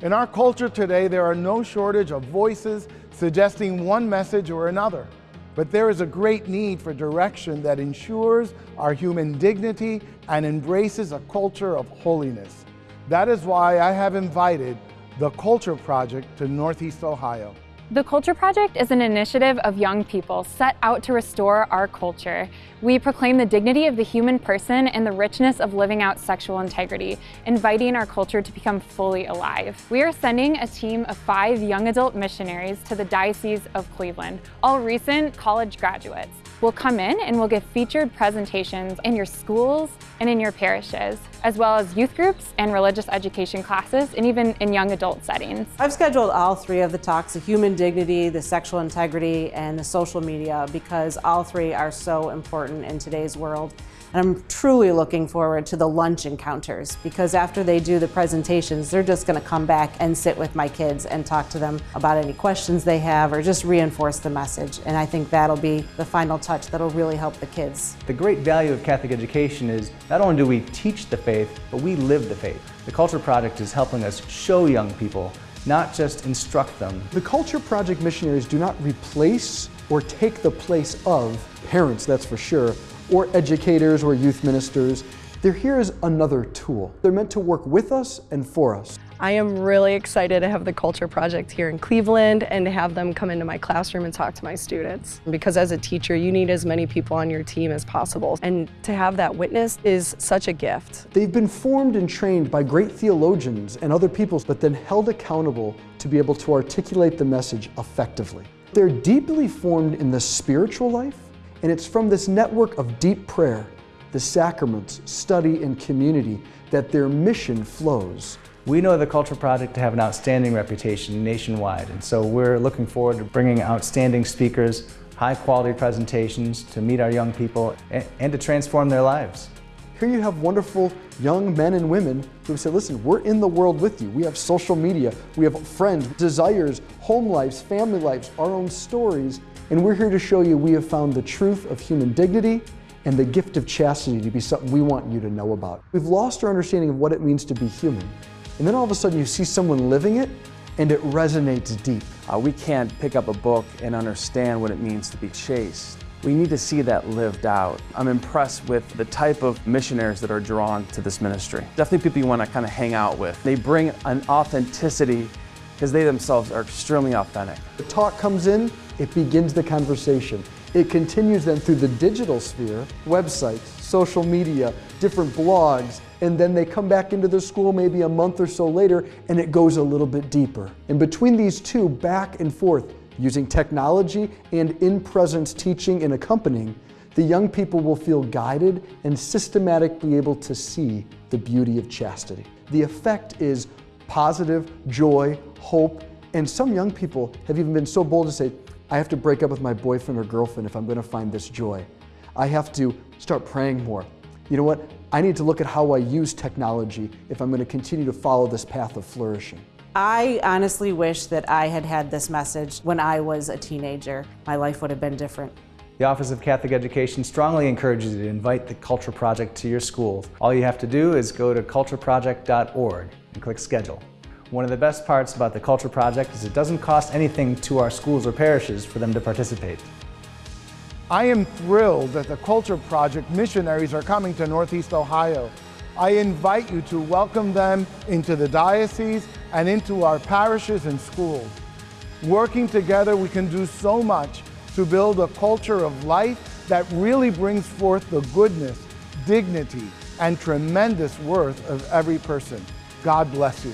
In our culture today, there are no shortage of voices suggesting one message or another. But there is a great need for direction that ensures our human dignity and embraces a culture of holiness. That is why I have invited the Culture Project to Northeast Ohio. The Culture Project is an initiative of young people set out to restore our culture. We proclaim the dignity of the human person and the richness of living out sexual integrity, inviting our culture to become fully alive. We are sending a team of five young adult missionaries to the Diocese of Cleveland, all recent college graduates. We'll come in and we'll give featured presentations in your schools and in your parishes, as well as youth groups and religious education classes, and even in young adult settings. I've scheduled all three of the talks, the human dignity, the sexual integrity, and the social media, because all three are so important in today's world. And I'm truly looking forward to the lunch encounters because after they do the presentations, they're just going to come back and sit with my kids and talk to them about any questions they have or just reinforce the message. And I think that'll be the final touch that'll really help the kids. The great value of Catholic education is not only do we teach the faith, but we live the faith. The Culture Project is helping us show young people, not just instruct them. The Culture Project missionaries do not replace or take the place of parents, that's for sure, or educators or youth ministers. They're here as another tool. They're meant to work with us and for us. I am really excited to have the Culture Project here in Cleveland and to have them come into my classroom and talk to my students. Because as a teacher, you need as many people on your team as possible. And to have that witness is such a gift. They've been formed and trained by great theologians and other peoples, but then held accountable to be able to articulate the message effectively. They're deeply formed in the spiritual life, and it's from this network of deep prayer, the sacraments, study, and community that their mission flows. We know the Culture Project to have an outstanding reputation nationwide, and so we're looking forward to bringing outstanding speakers, high quality presentations to meet our young people and to transform their lives. Here you have wonderful young men and women who say, listen, we're in the world with you. We have social media, we have friends, desires, home lives, family lives, our own stories, and we're here to show you we have found the truth of human dignity and the gift of chastity to be something we want you to know about. We've lost our understanding of what it means to be human. And then all of a sudden you see someone living it and it resonates deep. Uh, we can't pick up a book and understand what it means to be chaste. We need to see that lived out. I'm impressed with the type of missionaries that are drawn to this ministry. Definitely people you want to kind of hang out with. They bring an authenticity because they themselves are extremely authentic. The talk comes in, it begins the conversation. It continues then through the digital sphere, websites, social media, different blogs, and then they come back into the school maybe a month or so later and it goes a little bit deeper. And between these two, back and forth, using technology and in-presence teaching and accompanying, the young people will feel guided and systematically able to see the beauty of chastity. The effect is positive, joy, hope, and some young people have even been so bold to say, I have to break up with my boyfriend or girlfriend if I'm going to find this joy. I have to start praying more. You know what? I need to look at how I use technology if I'm going to continue to follow this path of flourishing. I honestly wish that I had had this message when I was a teenager. My life would have been different. The Office of Catholic Education strongly encourages you to invite the Culture Project to your school. All you have to do is go to cultureproject.org and click Schedule. One of the best parts about the Culture Project is it doesn't cost anything to our schools or parishes for them to participate. I am thrilled that the Culture Project missionaries are coming to Northeast Ohio. I invite you to welcome them into the diocese and into our parishes and schools. Working together, we can do so much to build a culture of life that really brings forth the goodness, dignity, and tremendous worth of every person. God bless you.